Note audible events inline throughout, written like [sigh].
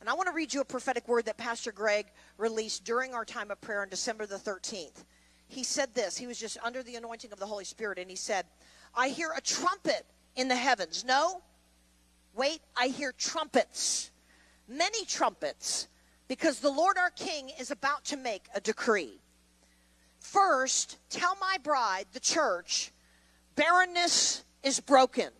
And I want to read you a prophetic word that Pastor Greg released during our time of prayer on December the 13th. He said this. He was just under the anointing of the Holy Spirit, and he said, I hear a trumpet in the heavens. No, wait, I hear trumpets, many trumpets, because the Lord our King is about to make a decree. First, tell my bride, the church, barrenness is broken.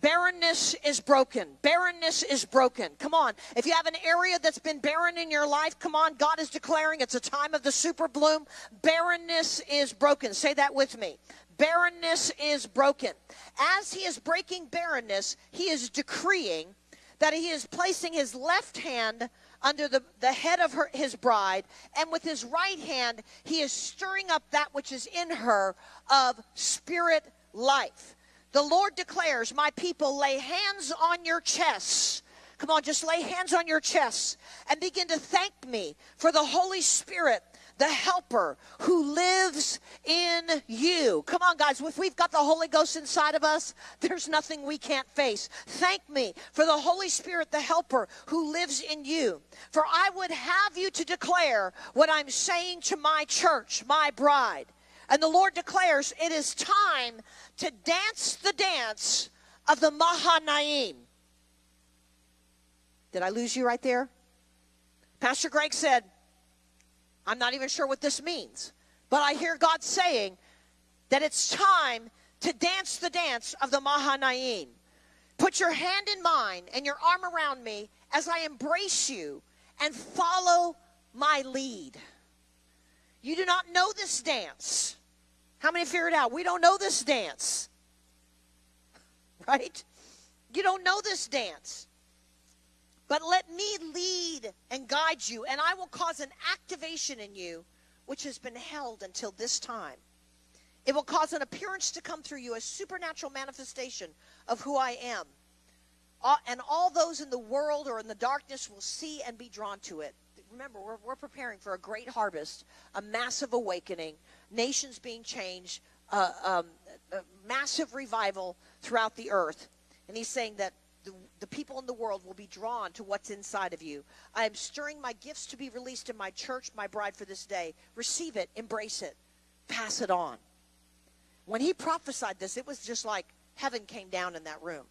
Barrenness is broken. Barrenness is broken. Come on. If you have an area that's been barren in your life, come on. God is declaring it's a time of the super bloom. Barrenness is broken. Say that with me. Barrenness is broken. As he is breaking barrenness, he is decreeing that he is placing his left hand under the, the head of her, his bride, and with his right hand, he is stirring up that which is in her of spirit life. The Lord declares, My people, lay hands on your chests. Come on, just lay hands on your chests and begin to thank me for the Holy Spirit the helper who lives in you. Come on, guys. If we've got the Holy Ghost inside of us, there's nothing we can't face. Thank me for the Holy Spirit, the helper who lives in you. For I would have you to declare what I'm saying to my church, my bride. And the Lord declares it is time to dance the dance of the Mahanaim. Did I lose you right there? Pastor Greg said, I'm not even sure what this means, but I hear God saying that it's time to dance the dance of the Mahanaim. Put your hand in mine and your arm around me as I embrace you and follow my lead. You do not know this dance. How many figured out? We don't know this dance. [laughs] Right? You don't know this dance. But let me lead and guide you, and I will cause an activation in you which has been held until this time. It will cause an appearance to come through you, a supernatural manifestation of who I am. Uh, and all those in the world or in the darkness will see and be drawn to it. Remember, we're, we're preparing for a great harvest, a massive awakening, nations being changed, uh, um, a massive revival throughout the earth. And he's saying that the, the people in the world will be drawn to what's inside of you. I am stirring my gifts to be released in my church, my bride for this day. Receive it, embrace it, pass it on. When he prophesied this, it was just like heaven came down in that room.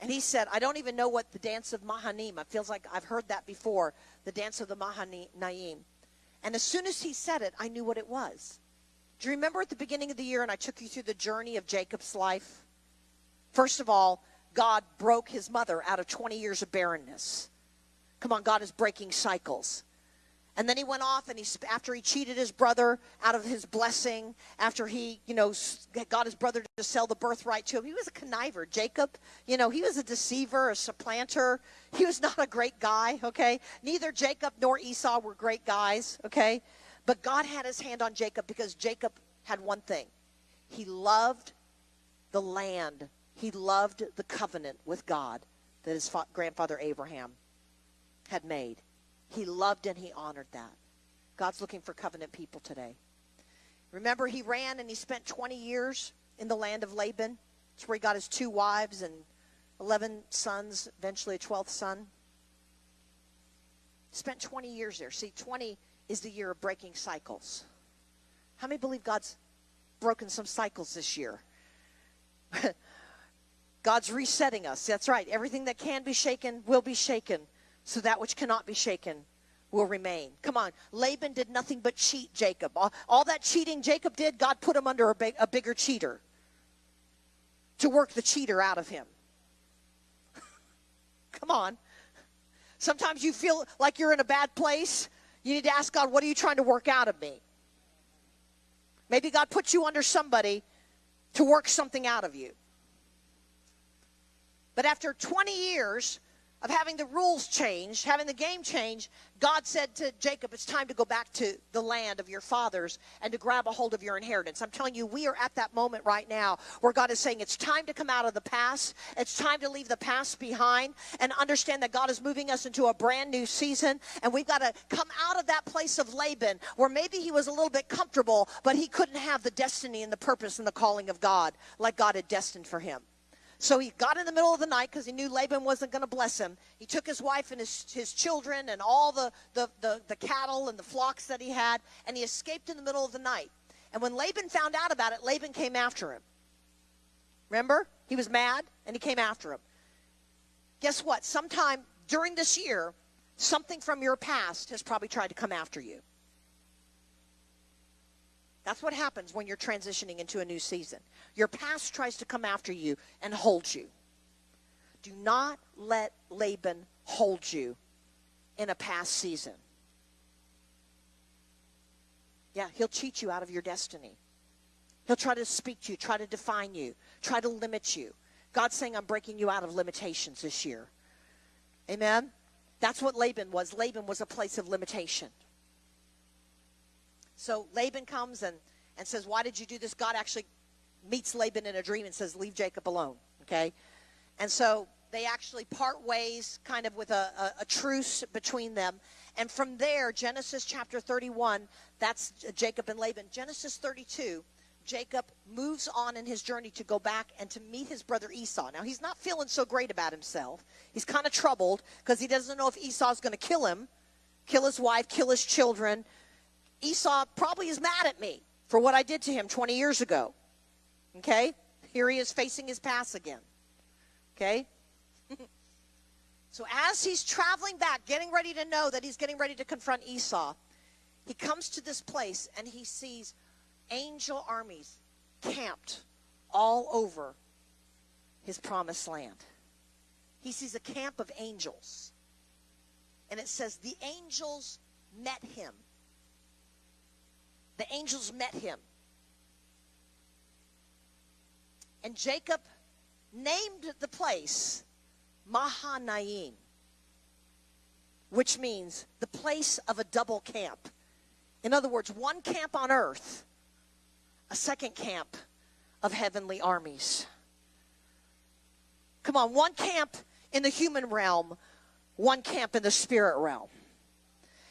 And he said, I don't even know what the dance of Mahanaim. It feels like I've heard that before, the dance of the Mahanaim. And as soon as he said it, I knew what it was. Do you remember at the beginning of the year and I took you through the journey of Jacob's life? First of all, God broke his mother out of 20 years of barrenness. Come on, God is breaking cycles. And then he went off and he, after he cheated his brother out of his blessing, after he, you know, got his brother to sell the birthright to him, he was a conniver. Jacob, you know, he was a deceiver, a supplanter. He was [laughs] not a great guy, okay? Neither Jacob nor Esau were great guys, okay? But God had his hand on Jacob because Jacob had one thing. He loved the land. He loved the covenant with God that his grandfather Abraham had made. He loved and he honored that. God's looking for covenant people today. Remember, he ran and he spent 20 years in the land of Laban. It's where he got his two wives and 11 sons, eventually a 12th son. Spent 20 years there. See, 20 is the year of breaking cycles. How many believe God's broken some cycles this year? [laughs] God's resetting us. That's right. Everything that can be shaken will be shaken so that which cannot be shaken will remain. Come on. Laban did nothing but cheat Jacob. All, all that cheating Jacob did, God put him under a, big, a bigger cheater to work the cheater out of him. [laughs] Come on. Sometimes you feel like you're in a bad place. You need to ask God, what are you trying to work out of me? Maybe God put you under somebody to work something out of you. But after 20 years, of having the rules change, having the game change, God said to Jacob, It's time to go back to the land of your fathers and to grab a hold of your inheritance. I'm telling you, we are at that moment right now where God is saying it's time to come out of the past. It's time to leave the past behind and understand that God is moving us into a brand new season. And we've got to come out of that place of Laban where maybe he was a little bit comfortable, but he couldn't have the destiny and the purpose and the calling of God like God had destined for him. So he got in the middle of the night because he knew Laban wasn't going to bless him. He took his wife and his, his children and all the, the, the, the cattle and the flocks that he had, and he escaped in the middle of the night. And when Laban found out about it, Laban came after him. Remember? He was mad and he came after him. Guess what? Sometime during this year, something from your past has probably tried to come after you. That's what happens when you're transitioning into a new season. Your past tries to come after you and hold you. Do not let Laban hold you in a past season. Yeah, he'll cheat you out of your destiny. He'll try to speak to you, try to define you, try to limit you. God's saying, I'm breaking you out of limitations this year. Amen? That's what Laban was. Laban was a place of limitation. So Laban comes and, and says, Why did you do this? God actually meets Laban in a dream and says, Leave Jacob alone. Okay? And so they actually part ways, kind of with a, a, a truce between them. And from there, Genesis chapter 31, that's Jacob and Laban. Genesis 32, Jacob moves on in his journey to go back and to meet his brother Esau. Now, he's not feeling so great about himself. He's kind of troubled because he doesn't know if Esau's going to kill him, kill his wife, kill his children, Esau probably is mad at me for what I did to him 20 years ago. Okay? Here he is facing his past again. Okay? [laughs] so as he's traveling back, getting ready to know that he's getting ready to confront Esau, he comes to this place and he sees angel armies camped all over his promised land. He sees a camp of angels. And it says, the angels met him the angels met him. And Jacob named the place Mahanaim, which means the place of a double camp. In other words, one camp on earth, a second camp of heavenly armies. Come on, one camp in the human realm, one camp in the spirit realm.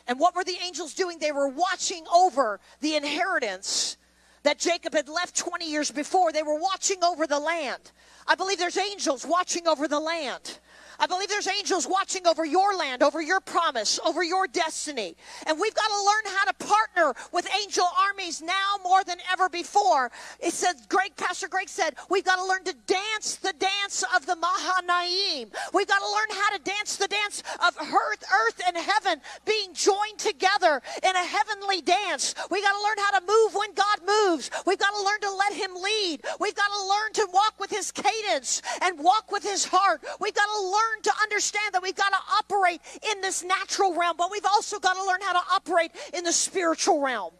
And what were the angels doing? They were watching over the inheritance that Jacob had left 20 years before. They were watching over the land. I believe there's angels watching over the land. I believe there's angels watching over your land, over your promise, over your destiny. And we've got to learn how to partner with angel armies now more than ever before. It says, Greg, Pastor Greg said, we've got to learn to dance the dance of the Mahanaim. We've got to learn how to dance the dance of earth, earth and heaven being joined together in a heavenly dance. We've got to learn how to move when God moves. We've got to learn to let him lead. We've got to learn to walk with his cadence and walk with his heart. We've got to learn learn to understand that we've got to operate in this natural realm, but we've also got to learn how to operate in the spiritual realm.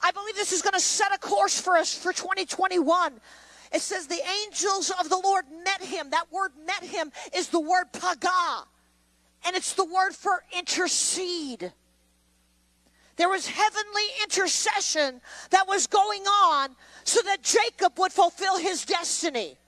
I believe this is going to set a course for us for 2021. It says the angels of the Lord met him. That word met him is the word paga, and it's the word for intercede. There was heavenly intercession that was going on so that Jacob would fulfill his destiny.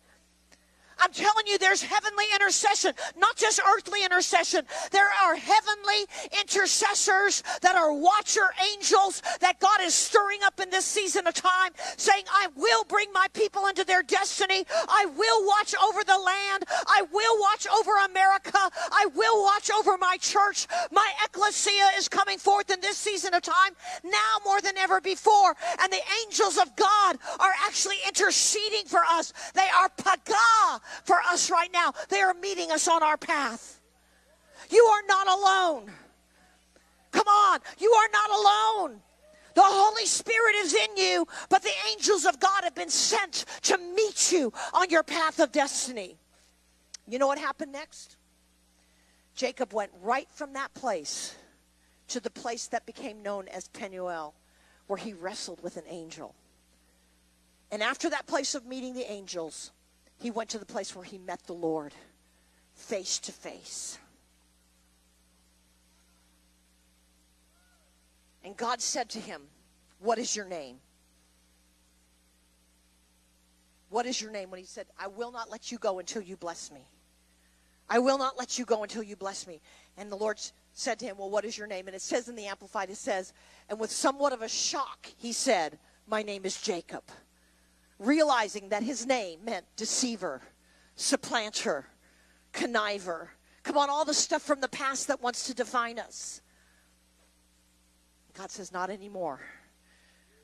I'm telling you, there's heavenly intercession, not just earthly intercession. There are heavenly intercessors that are watcher angels that God is stirring up in this season of time, saying, I will bring my people into their destiny. I will watch over the land. I will watch over America. I will watch over my church. My ecclesia is coming forth in this season of time now more than ever before. And the angels of God are actually interceding for us. They are paga for us right now. They are meeting us on our path. You are not alone. Come on, you are not alone. The Holy Spirit is in you, but the angels of God have been sent to meet you on your path of destiny. You know what happened next? Jacob went right from that place to the place that became known as Penuel, where he wrestled with an angel. And after that place of meeting the angels, he went to the place where he met the Lord face to face. And God said to him, What is your name? What is your name? When he said, I will not let you go until you bless me. I will not let you go until you bless me. And the Lord said to him, Well, what is your name? And it says in the Amplified, it says, and with somewhat of a shock, he said, My name is Jacob realizing that his name meant deceiver, supplanter, conniver. Come on, all the stuff from the past that wants to define us. God says, Not anymore.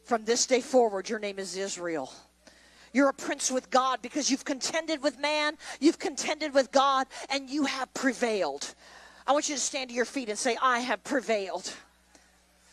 From this day forward, your name is Israel. You're a prince with God because you've contended with man, you've contended with God, and you have prevailed. I want you to stand to your feet and say, I have prevailed.